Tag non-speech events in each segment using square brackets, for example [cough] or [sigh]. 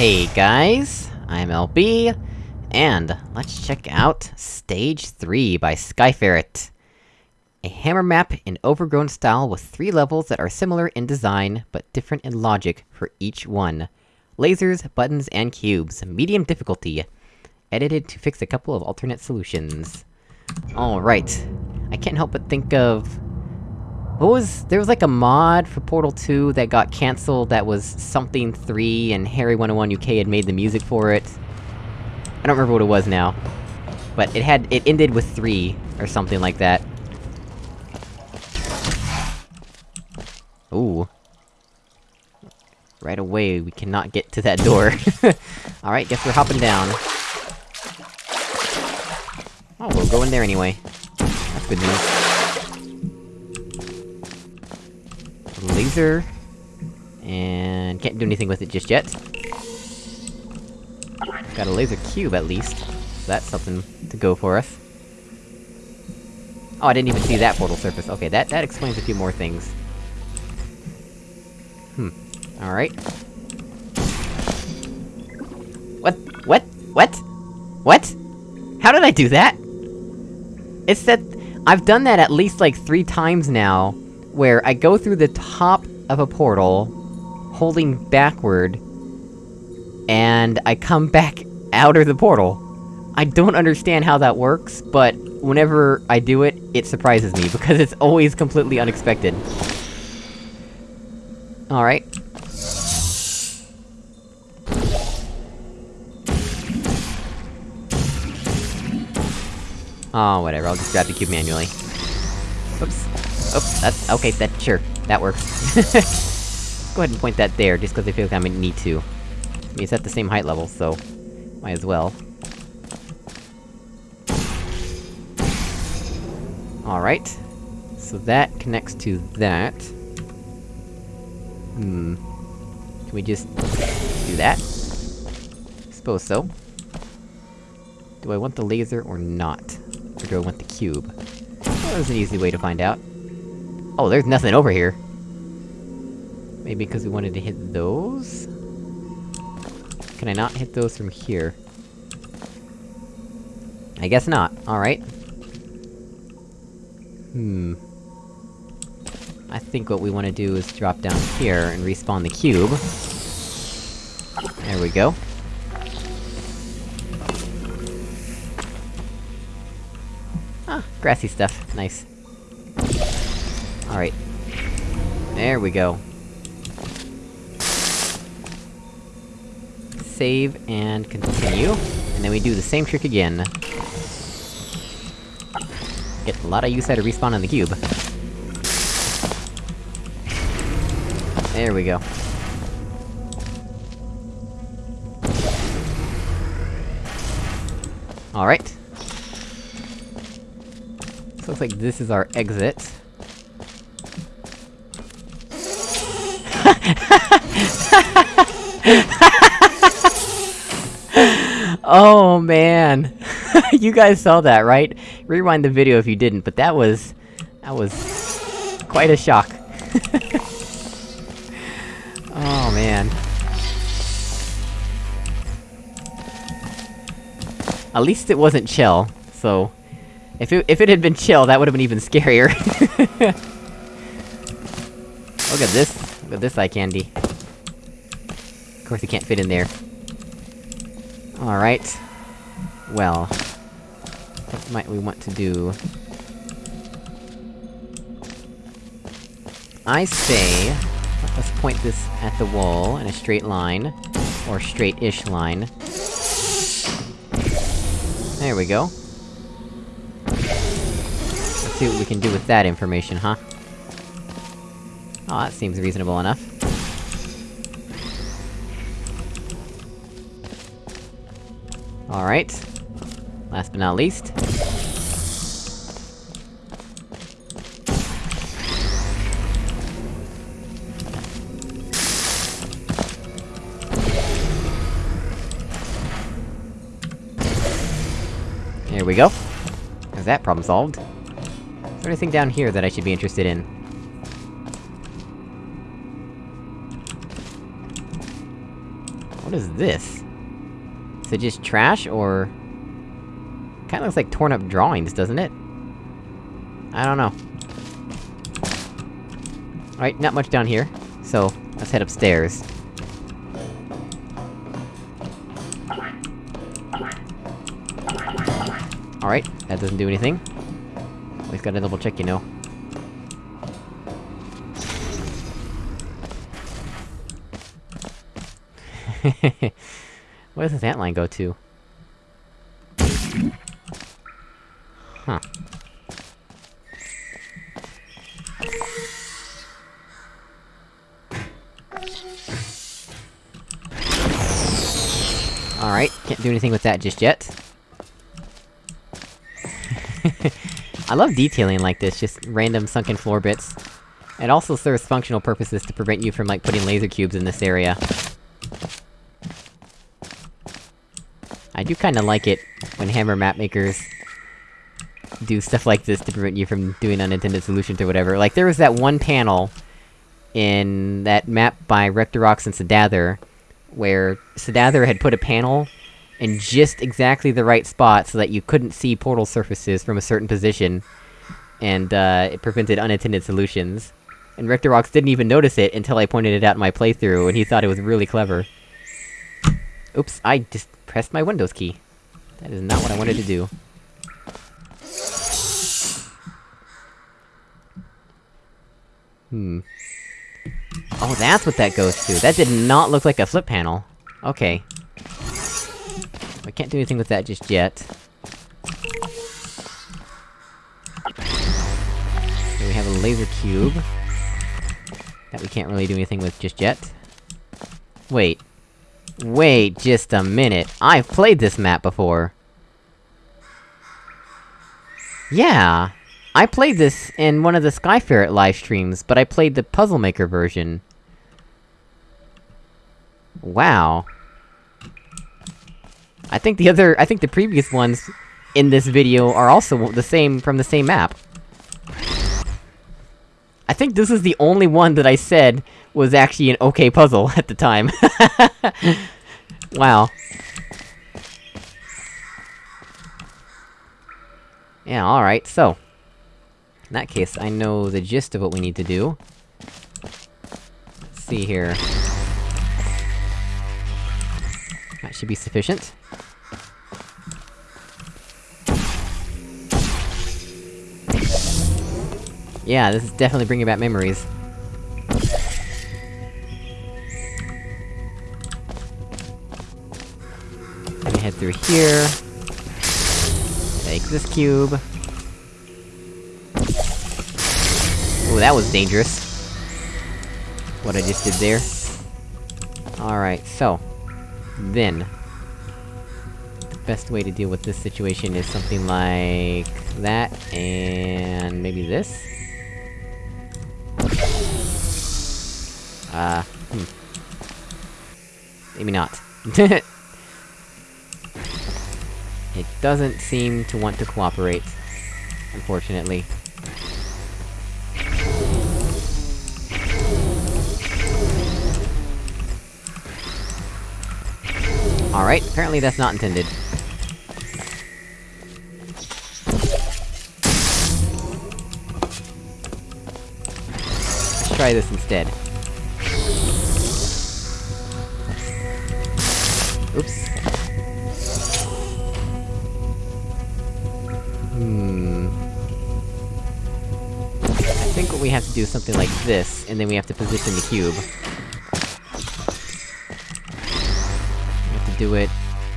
Hey guys, I'm LB, and let's check out Stage 3 by Skyferret. A hammer map in overgrown style with three levels that are similar in design, but different in logic for each one. Lasers, buttons, and cubes, medium difficulty. Edited to fix a couple of alternate solutions. Alright. I can't help but think of... What was- there was like a mod for Portal 2 that got cancelled that was something 3, and Harry101 UK had made the music for it. I don't remember what it was now. But it had- it ended with 3, or something like that. Ooh. Right away, we cannot get to that door. [laughs] Alright, guess we're hopping down. Oh, we'll go in there anyway. That's good news. Laser... And... can't do anything with it just yet. Got a laser cube, at least. So that's something to go for us. Oh, I didn't even see that portal surface. Okay, that- that explains a few more things. Hmm. Alright. What? What? What? What? How did I do that? It said- I've done that at least like three times now, where I go through the top of a portal, holding backward, and I come back [laughs] out of the portal. I don't understand how that works, but whenever I do it, it surprises me, [laughs] because it's always completely unexpected. Alright. Oh, whatever, I'll just grab the cube manually. Oops, that's- okay, that- sure, that works. [laughs] Go ahead and point that there, just cause I feel like I might need to. I mean, it's at the same height level, so... Might as well. Alright. So that connects to that. Hmm. Can we just... do that? Suppose so. Do I want the laser or not? Or do I want the cube? Well, there's an easy way to find out. Oh, there's nothing over here! Maybe because we wanted to hit those? Can I not hit those from here? I guess not. Alright. Hmm... I think what we want to do is drop down here and respawn the cube. There we go. Ah, grassy stuff. Nice. Alright. There we go. Save and continue, and then we do the same trick again. Get a lot of use out of respawn on the cube. There we go. Alright. Looks like this is our exit. [laughs] oh man! [laughs] you guys saw that, right? Rewind the video if you didn't, but that was... That was... quite a shock. [laughs] oh man. At least it wasn't chill, so... If it- if it had been chill, that would've been even scarier. Look at this. At this eye candy. Of course it can't fit in there. Alright. Well... What might we want to do? I say... Let's point this at the wall in a straight line. Or straight-ish line. There we go. Let's see what we can do with that information, huh? Oh, that seems reasonable enough. Alright. Last but not least. There we go. Is that problem solved. Is there anything down here that I should be interested in? What is this? Is it just trash, or... Kinda looks like torn up drawings, doesn't it? I don't know. Alright, not much down here. So, let's head upstairs. Alright, that doesn't do anything. Always gotta double check, you know. [laughs] Where does this antline go to? Huh. Alright, can't do anything with that just yet. [laughs] I love detailing like this, just random sunken floor bits. It also serves functional purposes to prevent you from, like, putting laser cubes in this area. Do kinda like it, when hammer map makers... do stuff like this to prevent you from doing unintended solutions or whatever. Like, there was that one panel... in that map by Rectorox and Sadather, where Sadather had put a panel in just exactly the right spot so that you couldn't see portal surfaces from a certain position, and, uh, it prevented unintended solutions. And Rectorox didn't even notice it until I pointed it out in my playthrough, and he thought it was really clever. Oops, I just pressed my Windows key. That is not what I wanted to do. Hmm. Oh, that's what that goes to! That did not look like a flip panel. Okay. I can't do anything with that just yet. Here we have a laser cube. That we can't really do anything with just yet. Wait. Wait just a minute, I've played this map before! Yeah! I played this in one of the Skyferret live streams, but I played the Puzzle Maker version. Wow. I think the other- I think the previous ones in this video are also the same- from the same map. I think this is the only one that I said was actually an okay puzzle [laughs] at the time. [laughs] wow. Yeah, alright, so... In that case, I know the gist of what we need to do. Let's see here... That should be sufficient. Yeah, this is definitely bringing back memories. Let me head through here. Take this cube. Oh, that was dangerous. What I just did there. Alright, so... Then... The best way to deal with this situation is something like... that, and... maybe this? Uh, hmm. Maybe not. [laughs] it doesn't seem to want to cooperate, unfortunately. Alright, apparently that's not intended. Let's try this instead. Oops. Hmm... I think what we have to do is something like this, and then we have to position the cube. We have to do it...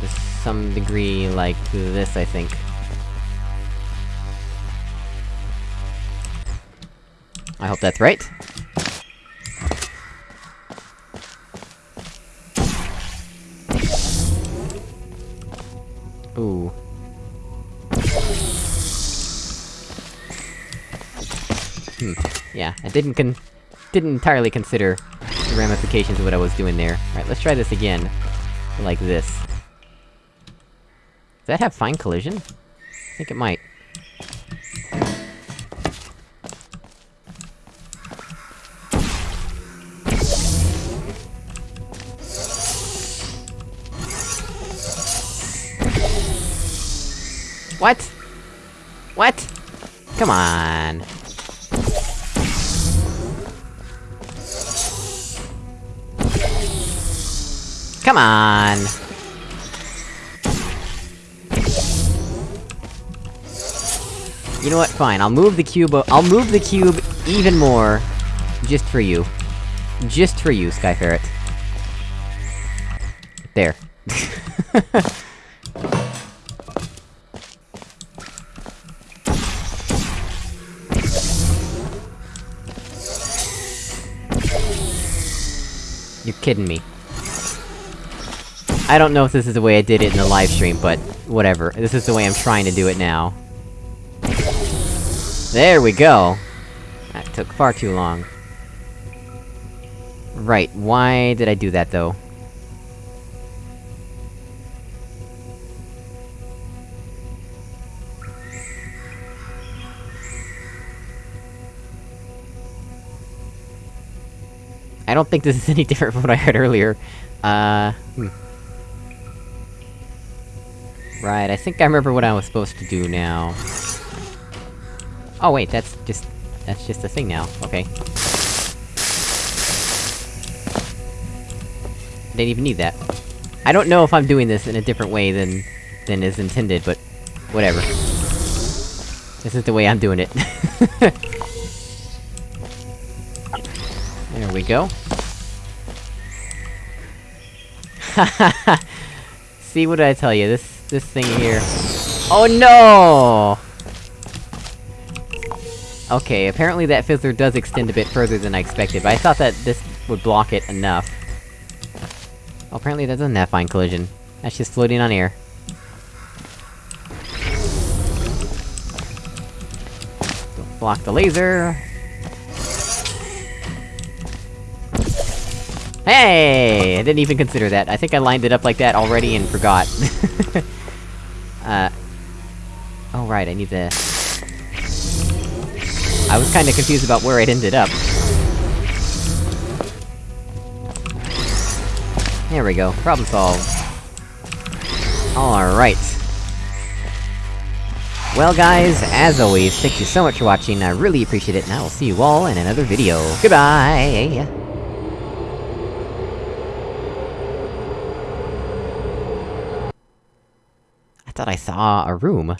to some degree like this, I think. I hope that's right. Ooh. Hmm. Yeah, I didn't con- didn't entirely consider the ramifications of what I was doing there. Alright, let's try this again. Like this. Does that have fine collision? I think it might. What? What? Come on. Come on! You know what, fine, I'll move the cube- I'll move the cube even more, just for you. Just for you, Sky Ferret. There. [laughs] kidding me. I don't know if this is the way I did it in the live stream, but... whatever. This is the way I'm trying to do it now. There we go! That took far too long. Right, why did I do that, though? I don't think this is [laughs] any different from what I heard earlier. Uh... Hmm. Right, I think I remember what I was supposed to do now. Oh wait, that's just... that's just a thing now, okay. Didn't even need that. I don't know if I'm doing this in a different way than... than is intended, but... whatever. This is the way I'm doing it. [laughs] there we go. [laughs] See, what I tell you? This this thing here... Oh no! Okay, apparently that fizzler does extend a bit further than I expected, but I thought that this would block it enough. Oh, apparently that doesn't have fine collision. That's just floating on air. Don't block the laser! Hey! I didn't even consider that. I think I lined it up like that already and forgot. [laughs] uh... Oh right, I need the... I was kinda confused about where it ended up. There we go, problem solved. Alright. Well guys, as always, thank you so much for watching, I really appreciate it, and I will see you all in another video. Goodbye! I thought I saw a room.